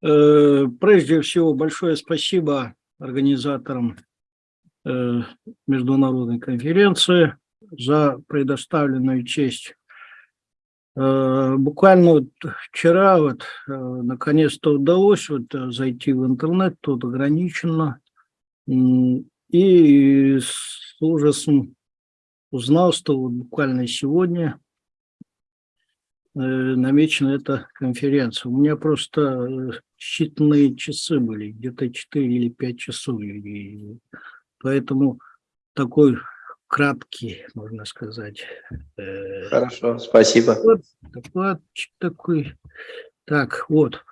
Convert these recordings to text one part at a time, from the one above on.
Э, прежде всего, большое спасибо организаторам э, международной конференции за предоставленную честь. Э, буквально вот вчера вот наконец-то удалось вот зайти в интернет, тут ограничено, и с ужасом узнал, что вот буквально сегодня намечена эта конференция. У меня просто э, считанные часы были, где-то 4 или 5 часов. И поэтому такой краткий, можно сказать. Э, Хорошо, спасибо. Вот, докладчик такой. Так, вот.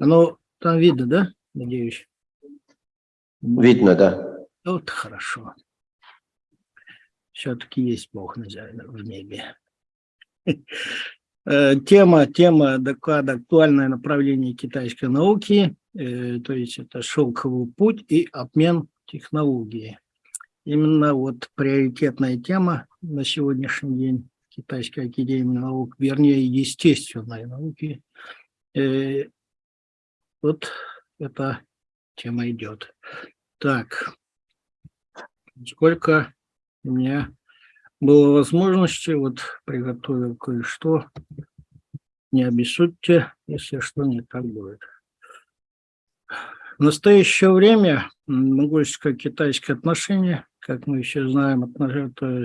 Оно там видно, да, надеюсь? Видно, да. Вот хорошо. Все-таки есть Бог в небе. Э, тема, тема доклада «Актуальное направление китайской науки», э, то есть это «Шелковый путь и обмен технологии». Именно вот приоритетная тема на сегодняшний день Китайской академии наук, вернее, естественной науки. Э, вот эта тема идет. Так, сколько у меня было возможности, вот приготовил кое-что. Не обессудьте, если что не так будет. В настоящее время монгольско-китайские отношения, как мы все знаем,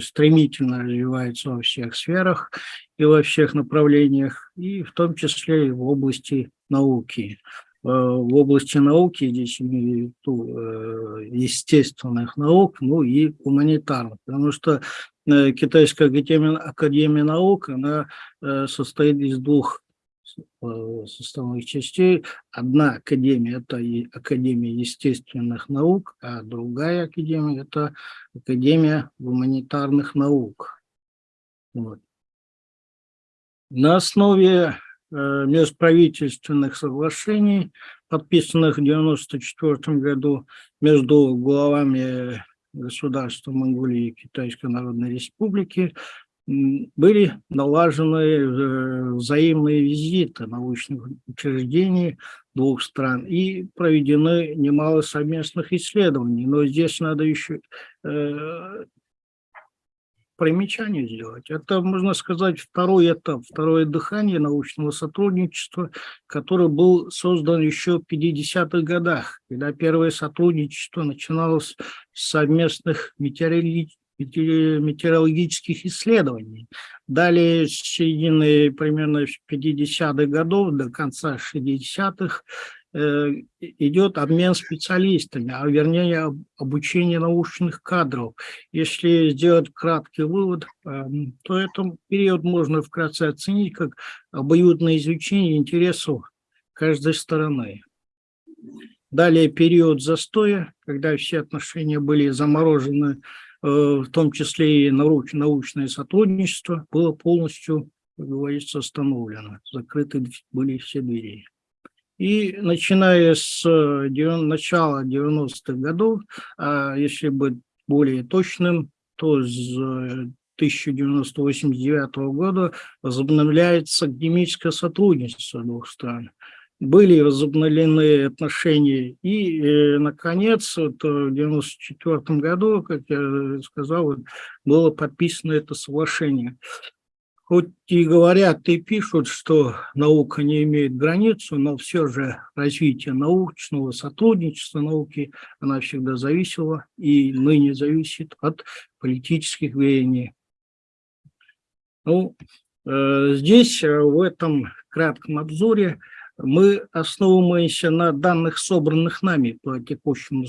стремительно развиваются во всех сферах и во всех направлениях, и в том числе и в области науки. Э, в области науки, здесь имею в виду э, естественных наук, ну и гуманитарных, потому что Китайская академия, наук, она состоит из двух составных частей. Одна академия – это Академия естественных наук, а другая академия – это Академия гуманитарных наук. Вот. На основе Э, межправительственных соглашений, подписанных в 1994 году между главами государства Монголии и Китайской Народной Республики, были налажены э, взаимные визиты научных учреждений двух стран и проведены немало совместных исследований. Но здесь надо еще э, примечание сделать. Это, можно сказать, второй этап, второе дыхание научного сотрудничества, который был создан еще в 50-х годах, когда первое сотрудничество начиналось с совместных метеорологических исследований. Далее, с середины примерно 50-х годов до конца 60-х Э, идет обмен специалистами, а вернее обучение научных кадров. Если сделать краткий вывод, эм, то этот период можно вкратце оценить как обоюдное изучение интересов каждой стороны. Далее период застоя, когда все отношения были заморожены, э, в том числе и научное сотрудничество, было полностью, как говорится, остановлено. Закрыты были все двери. И начиная с э, начала 90-х годов, а если быть более точным, то с 1989 э, года возобновляется академическое сотрудничество двух стран. Были возобновлены отношения. И, э, наконец, вот, в 1994 году, как я сказал, было подписано это соглашение. Хоть и говорят и пишут, что наука не имеет границу, но все же развитие научного сотрудничества науки, она всегда зависела и ныне зависит от политических веяний. Ну, э, здесь, э, в этом кратком обзоре, мы основываемся на данных, собранных нами по текущему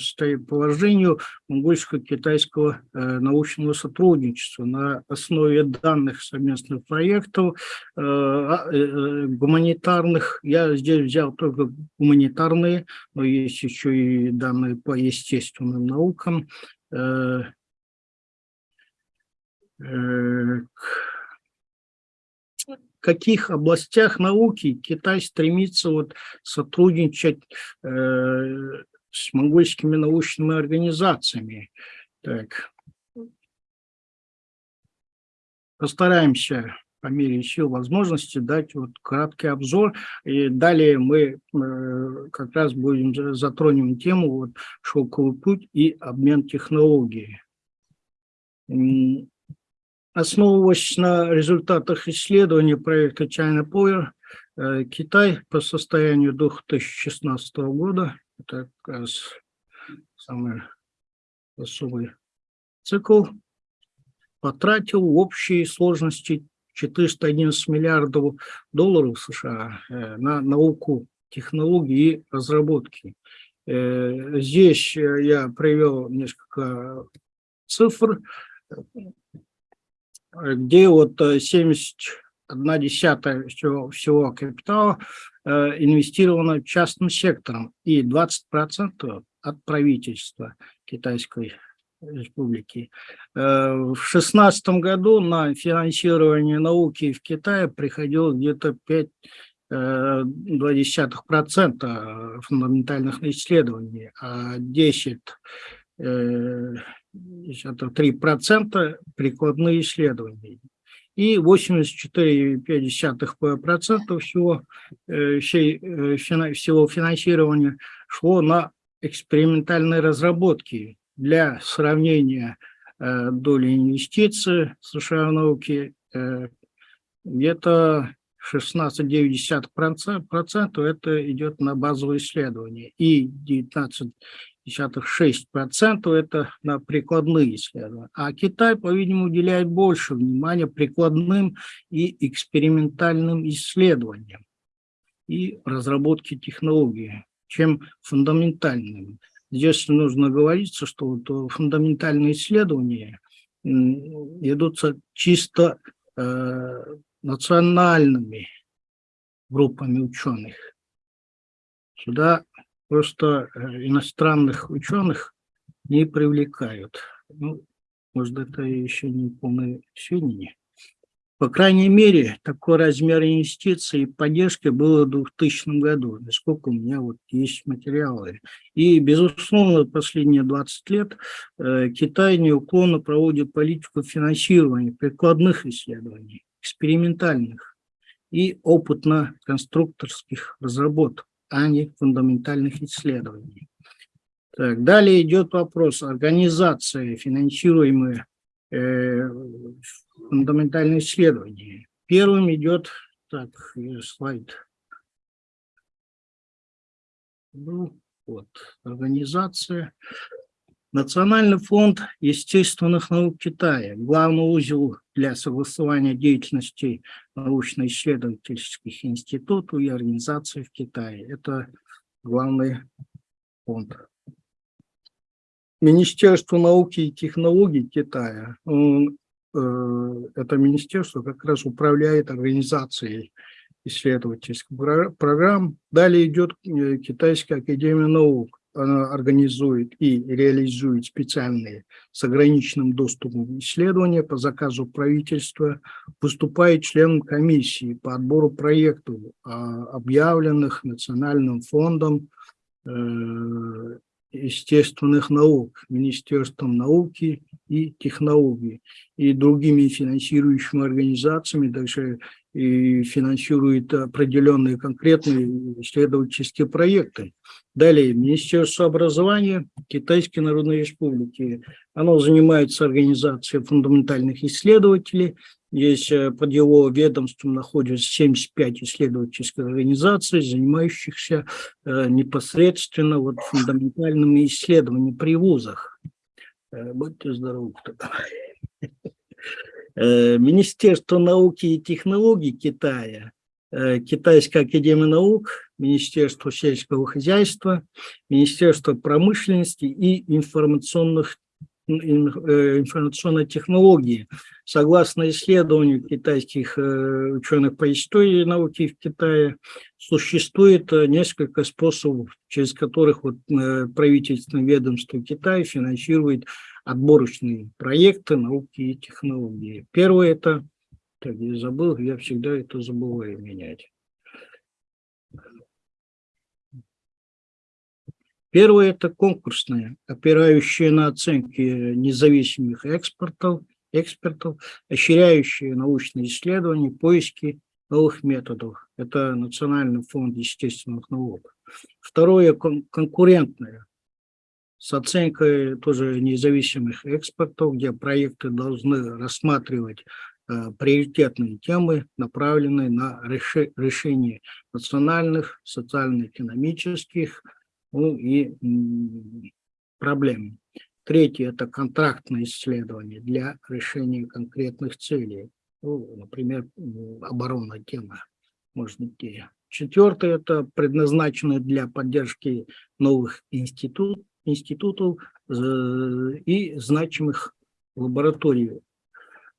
положению монгольско-китайского э, научного сотрудничества на основе данных совместных проектов э, а, э, гуманитарных. Я здесь взял только гуманитарные, но есть еще и данные по естественным наукам. Каких областях науки Китай стремится вот сотрудничать э, с монгольскими научными организациями. Так. Постараемся по мере сил возможности дать вот краткий обзор. И далее мы э, как раз будем затронем тему вот, шелковый путь и обмен технологий. Основываясь на результатах исследования проекта China Power, э, Китай по состоянию 2016 года, это как раз самый особый цикл, потратил в общей сложности 411 миллиардов долларов США э, на науку, технологии и разработки. Э, здесь я привел несколько цифр, где вот 71 десятая всего, всего капитала э, инвестировано частным сектором и 20% от правительства китайской республики. Э, в шестнадцатом году на финансирование науки в Китае приходило где-то 5,2% э, фундаментальных исследований, а 10 3% э, прикладные исследования. И 84,5% всего, всего финансирования шло на экспериментальные разработки для сравнения э, доли инвестиций в науке э, где-то 16,9% это идет на базовые исследования и 19,6% это на прикладные исследования. А Китай, по-видимому, уделяет больше внимания прикладным и экспериментальным исследованиям и разработке технологий, чем фундаментальным. Здесь нужно говориться, что вот фундаментальные исследования идутся чисто э, национальными группами ученых. Сюда просто э, иностранных ученых не привлекают. Ну, может, это еще не полное сведения. По крайней мере, такой размер инвестиций и поддержки было в 2000 году, насколько у меня вот есть материалы. И, безусловно, последние 20 лет э, Китай неуклонно проводит политику финансирования прикладных исследований, экспериментальных и опытно-конструкторских разработок, а не фундаментальных исследований. Так, далее идет вопрос организации, финансируемой Э, фундаментальные исследования. Первым идет, так, слайд. Ну, вот, организация. Национальный фонд естественных наук Китая, главный узел для согласования деятельности научно-исследовательских институтов и организаций в Китае. Это главный фонд. Министерство науки и технологий Китая, э, это министерство как раз управляет организацией исследовательских программ. Далее идет э, Китайская академия наук. Организует и реализует специальные с ограниченным доступом исследования по заказу правительства, выступает членом комиссии по отбору проектов, а, объявленных Национальным фондом э, естественных наук, Министерством науки и технологий и другими финансирующими организациями, также и финансирует определенные конкретные исследовательские проекты. Далее, Министерство образования Китайской Народной Республики. Оно занимается организацией фундаментальных исследователей, Здесь э, под его ведомством находится 75 исследовательских организаций, занимающихся э, непосредственно вот фундаментальными исследованиями при вузах. Э, будьте здоровы. Министерство науки и технологий Китая, Китайская академия наук, Министерство сельского хозяйства, Министерство промышленности и информационных Э, информационной технологии. Согласно исследованию китайских э, ученых по истории науки в Китае, существует э, несколько способов, через которых вот правительственное ведомство Китая финансирует отборочные проекты науки и технологии. Первое – это, так я забыл, я всегда это забываю менять. Первое – это конкурсные, опирающие на оценки независимых экспортов экспертов, ощряющие научные исследования, поиски новых методов. Это Национальный фонд естественных наук. Второе кон конкурентное с оценкой тоже независимых экспертов, где проекты должны рассматривать э, приоритетные темы, направленные на реши решение национальных, социально-экономических ну, и проблем. Третье – это контрактные исследования для решения конкретных целей. Ну, например, оборонная тема может быть. Четвертое – это предназначено для поддержки новых институт, институтов э, и значимых лабораторий.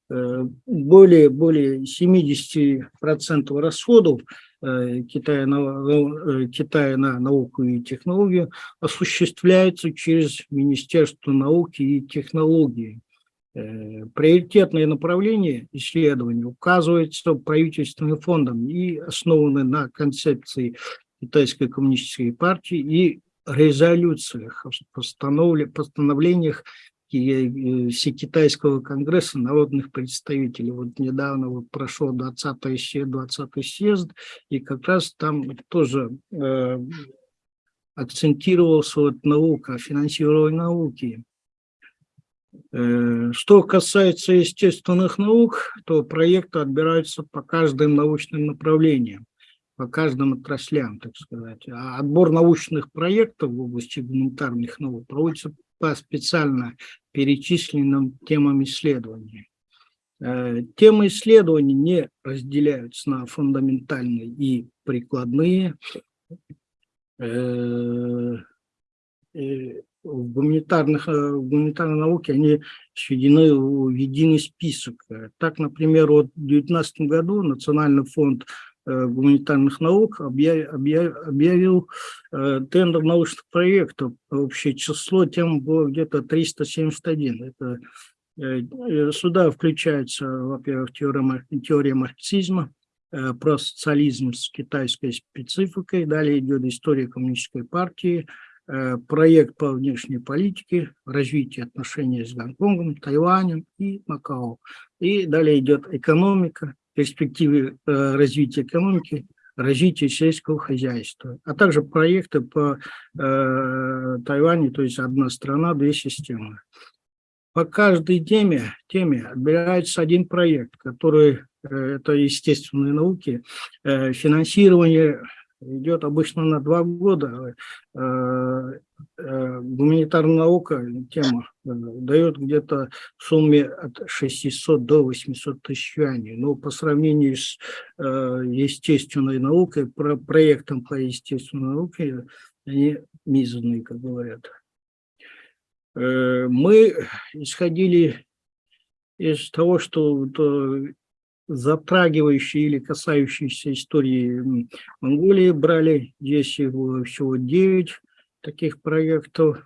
Э, более, более 70% расходов э, Китая на, Китая на науку и технологию осуществляется через Министерство науки и технологий. Приоритетные направления исследований указываются правительственным фондом и основаны на концепции Китайской коммунистической партии и резолюциях, постановлениях Всекитайского конгресса народных представителей. Вот недавно вот прошел 20-й съезд, 20 съезд, и как раз там тоже э, акцентировался вот наука, финансирование науки. Э, что касается естественных наук, то проекты отбираются по каждым научным направлениям по каждым отраслям, так сказать. А отбор научных проектов в области гуманитарных наук проводится по специально перечисленным темам исследований. Э, темы исследований не разделяются на фундаментальные и прикладные. Э, э, в гуманитарных, в гуманитарной науке они сведены в единый список. Так, например, вот в 2019 году Национальный фонд гуманитарных наук объявил э, тендер научных проектов. Общее число тем было где-то 371. Это, э, сюда включается, во-первых, теория, теория марксизма, про социализм с китайской спецификой. Далее идет история коммунистической партии, проект по внешней политике, развитие отношений с Гонконгом, Тайванем и Макао. И далее идет экономика, перспективы э, развития экономики, развития сельского хозяйства, а также проекты по э, Тайваню, то есть одна страна, две системы. По каждой теме, теме отбирается один проект, который, э, это естественные науки, э, финансирование идет обычно на два года. Э, э, гуманитарная наука, тема, э, дает где-то в сумме от 600 до 800 тысяч юаней. Но по сравнению с естественной наукой, про проектом по естественной науке, они мизерные, как говорят. Мы исходили из того, что затрагивающие или касающиеся истории Монголии брали. Здесь его всего 9 таких проектов.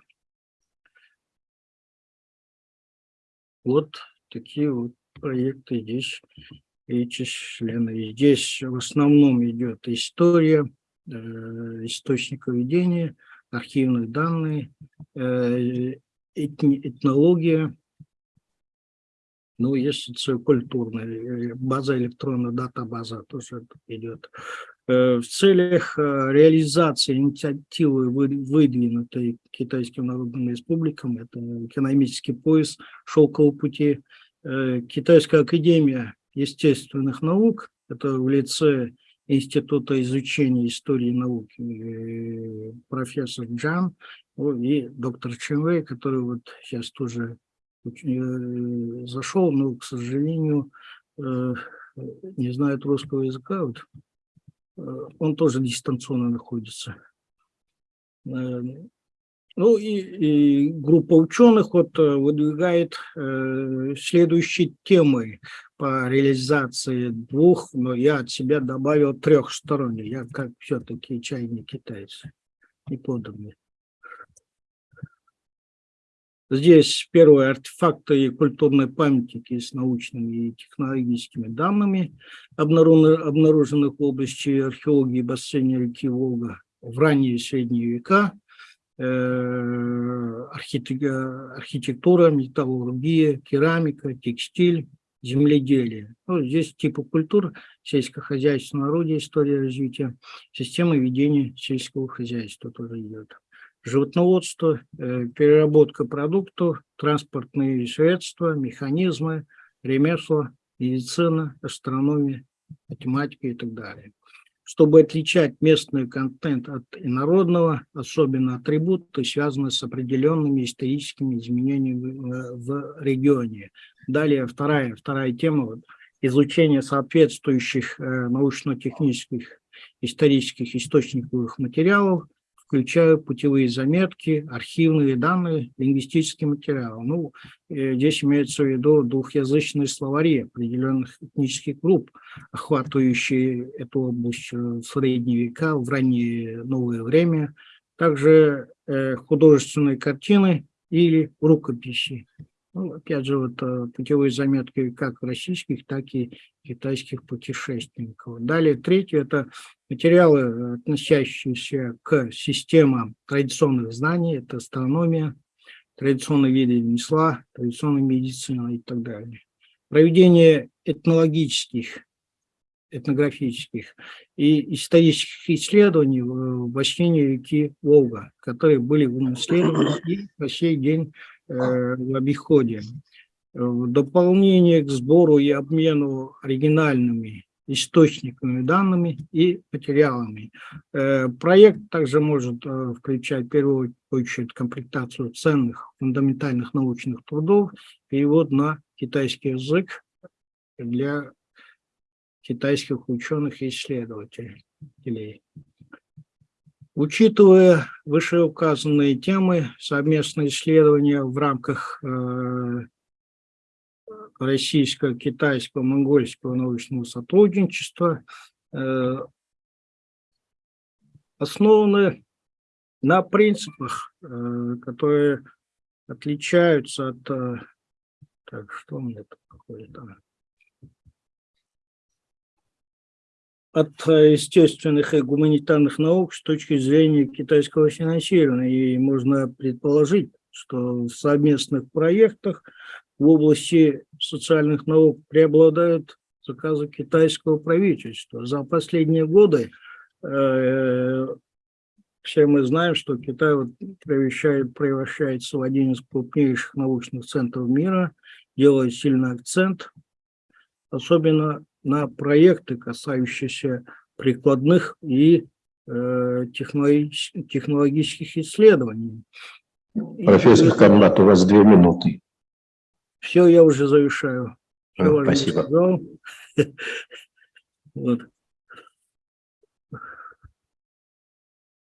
Вот такие вот проекты здесь перечислены. Здесь в основном идет история, э, источников ведения, архивные данные, э, этнология, ну, есть социокультурная э, база электронная дата-база тоже идет. Э, в целях э, реализации инициативы, выдвинутой Китайским Народным Республикам, это экономический пояс шелкового пути, Китайская академия естественных наук, это в лице Института изучения истории науки профессор Джан и доктор Ченвей, который вот сейчас тоже зашел, но, к сожалению, э, не знает русского языка, вот, э, он тоже дистанционно находится. Ну и, и группа ученых вот выдвигает э, следующие темы по реализации двух, но я от себя добавил трехсторонних. Я как все-таки чайный китаец и подобные. Здесь первые артефакты и культурной памятники с научными и технологическими данными, обнаруженных в области археологии бассейна реки Волга в ранние и средние века. Э, архитектура, металлургия, керамика, текстиль, земледелие. Ну, здесь типы культур, сельскохозяйственное орудие, история развития, система ведения сельского хозяйства тоже идет. Животноводство, э, переработка продуктов, транспортные средства, механизмы, ремесла, медицина, астрономия, математика и так далее. Чтобы отличать местный контент от инородного, особенно атрибуты, связанные с определенными историческими изменениями в регионе. Далее вторая, вторая тема изучение соответствующих э, научно-технических исторических источниковых материалов включаю путевые заметки, архивные данные, лингвистический материал. Ну, э, здесь имеется в виду двухязычные словари определенных этнических групп, охватывающие эту область э, в средние века, в раннее новое время. Также э, художественные картины или рукописи. Ну, опять же, вот э, путевые заметки как российских, так и китайских путешественников. Далее, третье – это материалы, относящиеся к системам традиционных знаний, это астрономия, традиционные виды ремесла, традиционная медицина и так далее. Проведение этнологических, этнографических и исторических исследований в бассейне реки Волга, которые были унаследованы и по сей день Э, в обиходе. В дополнение к сбору и обмену оригинальными источниками данными и материалами. Э, проект также может э, включать в первую очередь комплектацию ценных фундаментальных научных трудов, перевод на китайский язык для китайских ученых и исследователей. Учитывая вышеуказанные темы, совместные исследования в рамках э, российско-китайского, монгольского научного сотрудничества э, основаны на принципах, э, которые отличаются от... Так, что у меня тут какое-то... от э, естественных и гуманитарных наук с точки зрения китайского финансирования. И можно предположить, что в совместных проектах в области социальных наук преобладают заказы китайского правительства. За последние годы э, все мы знаем, что Китай превращает, превращается в один из крупнейших научных центров мира, делает сильный акцент, особенно на проекты, касающиеся прикладных и э, технологических, исследований. Профессор и, Камнат, у вас две минуты. Все, я уже завершаю. Все Спасибо. Вот.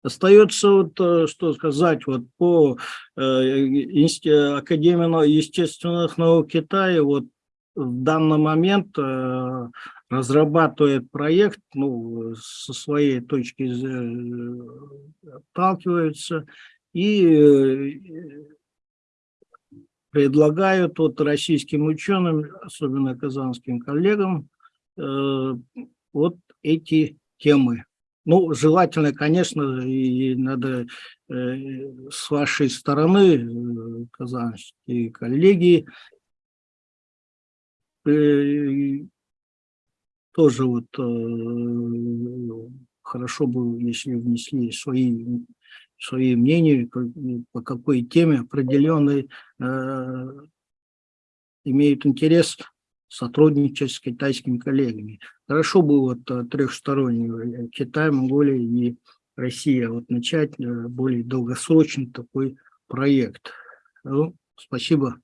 Остается вот э, что сказать вот по э, Академии естественных наук Китая, вот в данный момент э, разрабатывает проект, ну, со своей точки э, отталкиваются и э, предлагают вот российским ученым, особенно казанским коллегам, вот эти темы. Ну, желательно, конечно, и надо с вашей стороны, казанские коллеги, Э, тоже вот э, хорошо бы, если внесли свои, свои мнения, по какой теме определенной э, имеют интерес сотрудничать с китайскими коллегами. Хорошо бы вот трехсторонний Китай, Монголия и Россия вот начать более долгосрочный такой проект. Ну, спасибо.